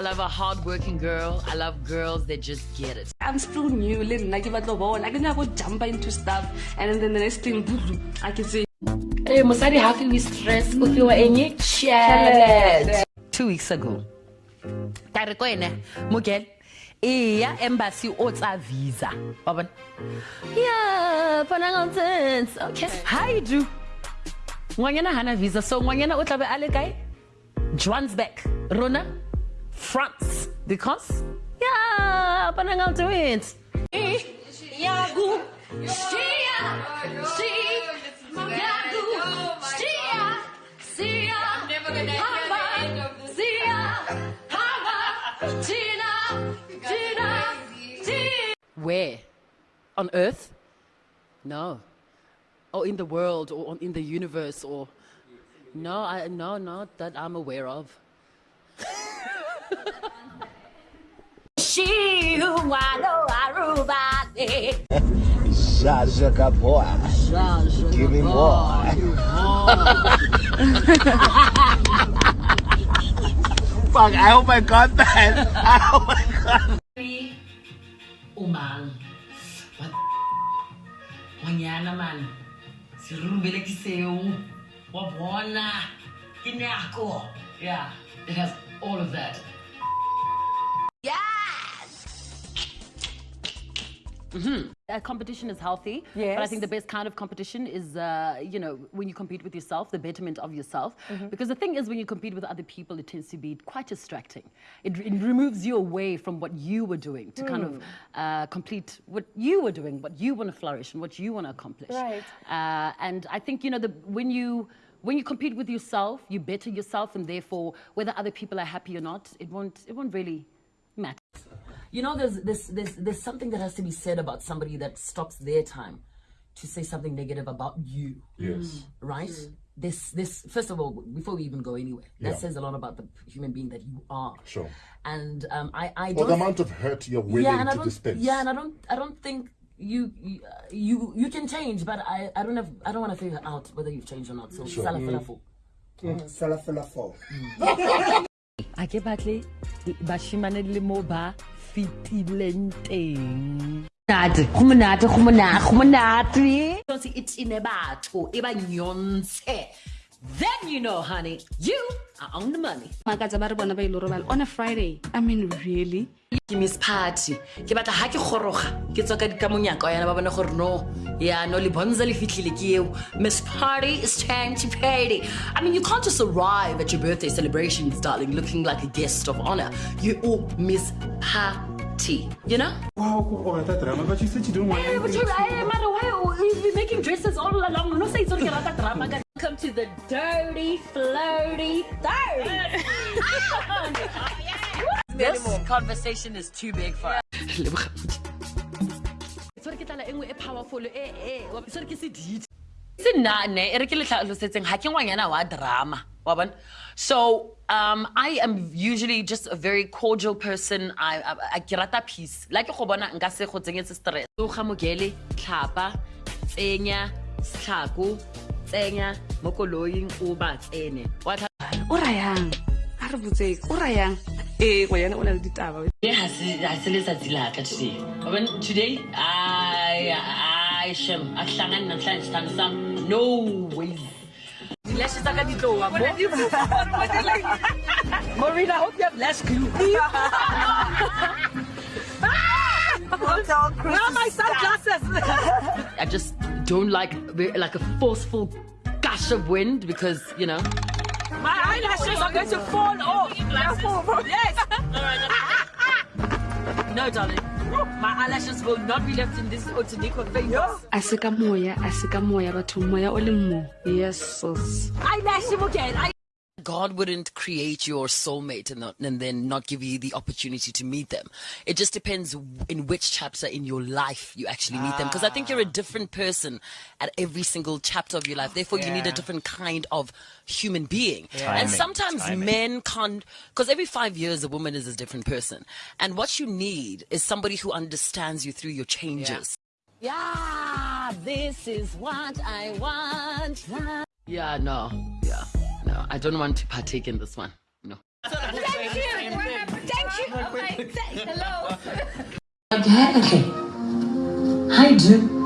I love a hardworking girl. I love girls that just get it. I'm still new, little like about the wall. I can never jump into stuff, and then the next thing, I can say. Hey, Musadi, how can we stress were in your challenge? Two weeks ago, Tarikwene, Mugel, iya embassy o tsa visa. Wa bona? Yeah, panangantens. Okay. Hi, do. Ngwanyana hana visa, so ngwanyana o tla be a le kae? Johannesburg, Rona, France. Because, yeah, panangantens. Yagu, Shia, Shia, Yagu, Shia, Sia, Hama, Sia, Hama, Tina, Tina, Tina. Where? On Earth? No. Or in the world, or on- in the universe, or no, I no, not that I'm aware of. Know I Jaja. Give me more. Fuck, I hope I got that. I hope I got Umang. What? Wanyana man. Si rumbele kiseu. Wabona. Kinako. Yeah, it has all of that. Uh, competition is healthy, but I think the best kind of competition is, uh, you know, when you compete with yourself, the betterment of yourself. Mm-hmm. Because the thing is, when you compete with other people, it tends to be quite distracting. It, it removes you away from what you were doing to kind Hmm. of uh, complete what you were doing, what you want to flourish, and what you want to accomplish. Right. Uh, and I think you know the when you when you compete with yourself, you better yourself, and therefore, whether other people are happy or not, it won't it won't really. You know, there's, there's, there's, there's something that has to be said about somebody that stops their time to say something negative about you, Yes. right? This, this, first of all, before we even go anywhere, that Yeah. says a lot about the human being that you are. Sure. And um, I, I Or don't. the amount of hurt you're willing yeah, and I to don't. dispense. Yeah, and I don't. I don't think you, you, uh, you, you can change, but I, I don't have. I don't want to figure out whether you've changed or not. So, Sure. sala fela fo. Fella, fella, fall. a ke batle bashimane le mo ba fetileng teng monate go monate go monate. Go then you know honey you are on the money Makatsa ba re bona ba ile go robala on a Friday. I mean, really? ke miss party ke batla ga ke goroga ke tswa ka di- ka monyaka wa yana ba bone gore no ya no le bonza le fitlhile ke eo miss party is time to party i mean you can't just arrive at your birthday celebrations darling looking like a guest of honor you all miss party you know Wow, all that drama, but you said eh, you didn't want Yeah, but anything. you, I, matter why you've making dresses all along. No say it's only rata drama. Guys. Welcome to the dirty, flirty, dirty. this conversation is too big for us. Sorry ke tlala nngwe powerful wa- sorry ke sedite se nna e re ke le tlhalosetseng ga ke ngwanyana wa drama wa bona so um, i am usually just a very cordial person i, I, I ke rata peace la ke go bona nka se go tsenyetse stress so ga mogele tlhapa tsenya setlhako tsenya mo koloing o ba tsene wa tlha- O rayang? A re botseng, o rayang? Eh, ngwanyana o na le ditaba. Today has has letsatsi la ka today. When today I I shem ahlangana namhlanje sithando sam no ways. Lashes tsaka di tlowa mo. Marina, I hope you have less glue. Where are my sunglasses? I just don't like like a forceful gush of wind because you know. My eyelashes are going to fall off. Yes. no, darling. My eyelashes will not be left in this Otanico fingers. A se ka moya, a se ka moya, batho moya o mo. Yes, sis. Eyelash again. I- God wouldn't create your soulmate and, not, and then not give you the opportunity to meet them. It just depends in which chapter in your life you actually meet them. Because I think you're a different person at every single chapter of your life. Therefore, you need a different kind of human being. And sometimes men can't, because every five years a woman is a different person. And what you need is somebody who understands you through your changes. Yeah, this is what I want. Yeah, no, yeah, no. I don't want to partake in this one. No. Thank you. Okay, say hello. Okay. Hi, Drew.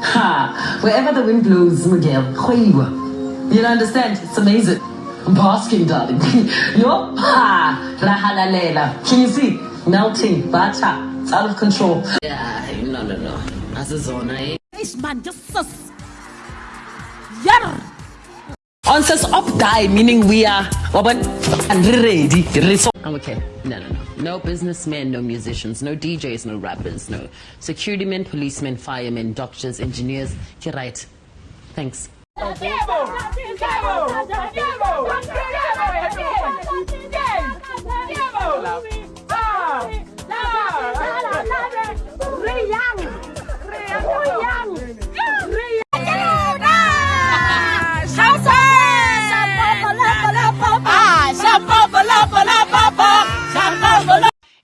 Ha! Wherever the wind blows, Miguel, kgoiwa. You don't understand? It's amazing. I'm basking, darling. Yo, ha! Rahalalela. Can you see? Melting, butter. It's out of control. Yeah, no, no, no. Azizona, eh? This man just sus. Yar. On says up die, meaning we are open and ready. Reso- I'm okay. No, no, no. No businessmen, no musicians, no DJs, no rappers, no security men, policemen, firemen, doctors, engineers. You're right. Thanks.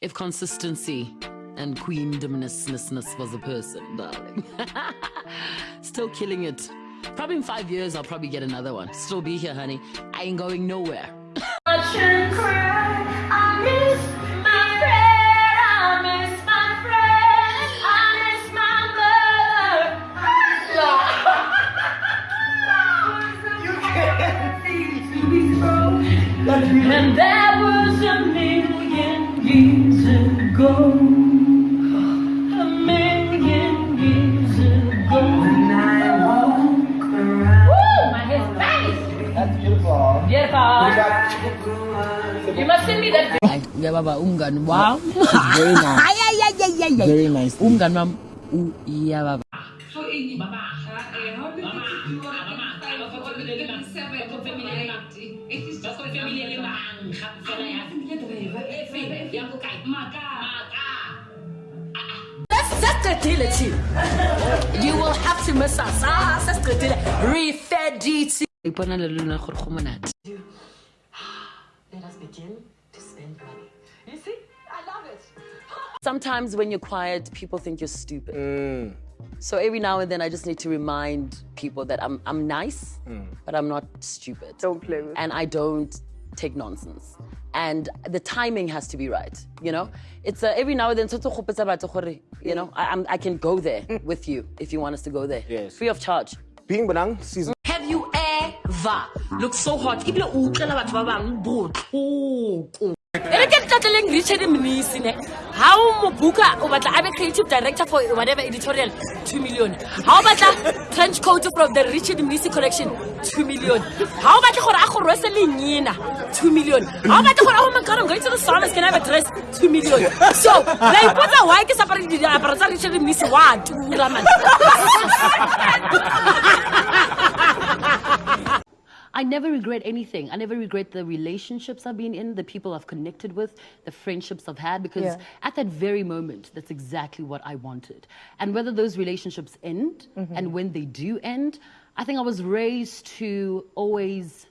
If consistency and Queen queendomness was a person, darling. Still killing it. Probably in five years, I'll probably get another one. Still be here, honey. I ain't going nowhere. You must send me that. Yeah, baba, umngani wam. Very nice. Very nice. Umngani wam u- yeah, baba. Sesiqedile You will have to miss us. Ah, sesiqedile. Refediti. Ipona le lona gore go monate. Let Sometimes when you're quiet, people think you're stupid. So every now and then, I just need to remind people that I'm I'm nice, but I'm not stupid. Don't play with And I don't take nonsense. And the timing has to be right. You know, it's uh, every now and then. tshwanetse o gopotsa batho gore, You know, I, I'm, I can go there with you if you want us to go there, Yes. free of charge. Being Benang season Have you ever looked so hot? Ebile o ga o mo buka o a creative director for whatever editorial? 2 million. Ga o batla trench coat from the richard mnisi collection? 2 million. Ga o batla gore a go rwese lenyena? 2 million. Ga o batla gore oh my god i'm going to the saunas can i have a dress? 2 million. So la ipotsa why ke sapare diaparo tsa richard mnisi? Wa tura I never regret anything. I never regret the relationships I've been in, the people I've connected with, the friendships I've had, because Yeah. at that very moment, that's exactly what I wanted. And whether those relationships end and when they do end, I think I was raised to always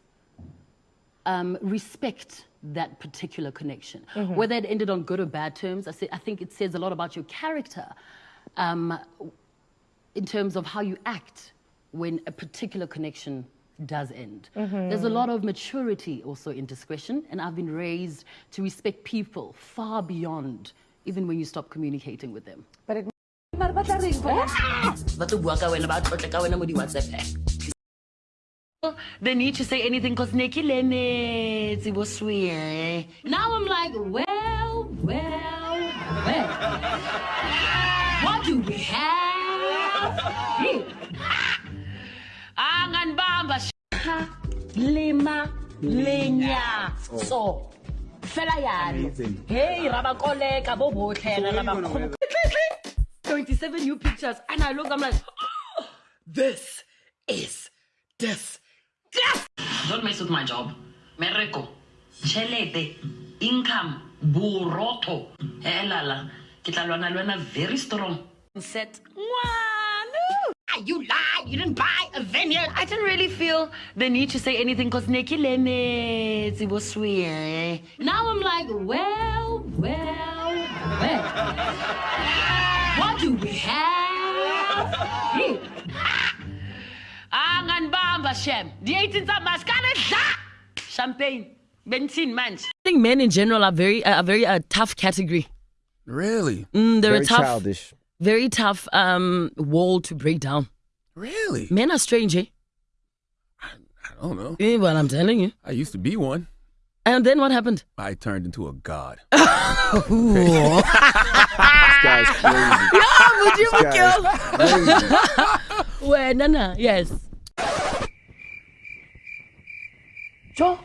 um, respect that particular connection. Whether it ended on good or bad terms, I, say, I think it says a lot about your character um, in terms of how you act when a particular connection does end. There's a lot of maturity also in discretion, and I've been raised to respect people far beyond even when you stop communicating with them. But it but but that ring for ba tlo bua ka wena ba tlotle ka wena mo di-whatsapp they need to say anything because ne ke lemetse bo swear now i'm like well well well what do we have here anganibamba sha lima lenyatso fela yalo Amazing. hey rabakoleka bo botlhe re rabakgolo 27 new pictures and I look, I'm like, oh, this is this. Don't mess with my job. Mereko, chelete, income, buroto. Helala, kita lwana lwana very strong. Set. Mwanu. You lied. You didn't buy a vineyard. I didn't really feel the need to say anything because Nikki Lemets, it was sweet. Now I'm like, well, well, well. What do we have here? Anganibamba shem. The 18th of Mascara. Champagne. Benzin manje. think men in general are very uh, a very uh, tough category. Really? Mm, they're Very a tough, childish. Very tough um, wall to break down. Really? Men are strange, eh? I don't know. Eh, Well, I'm telling you. I used to be one. And then what happened? I turned into a god. This guy's crazy. Would you This guy's crazy. Nana, yes. Jo,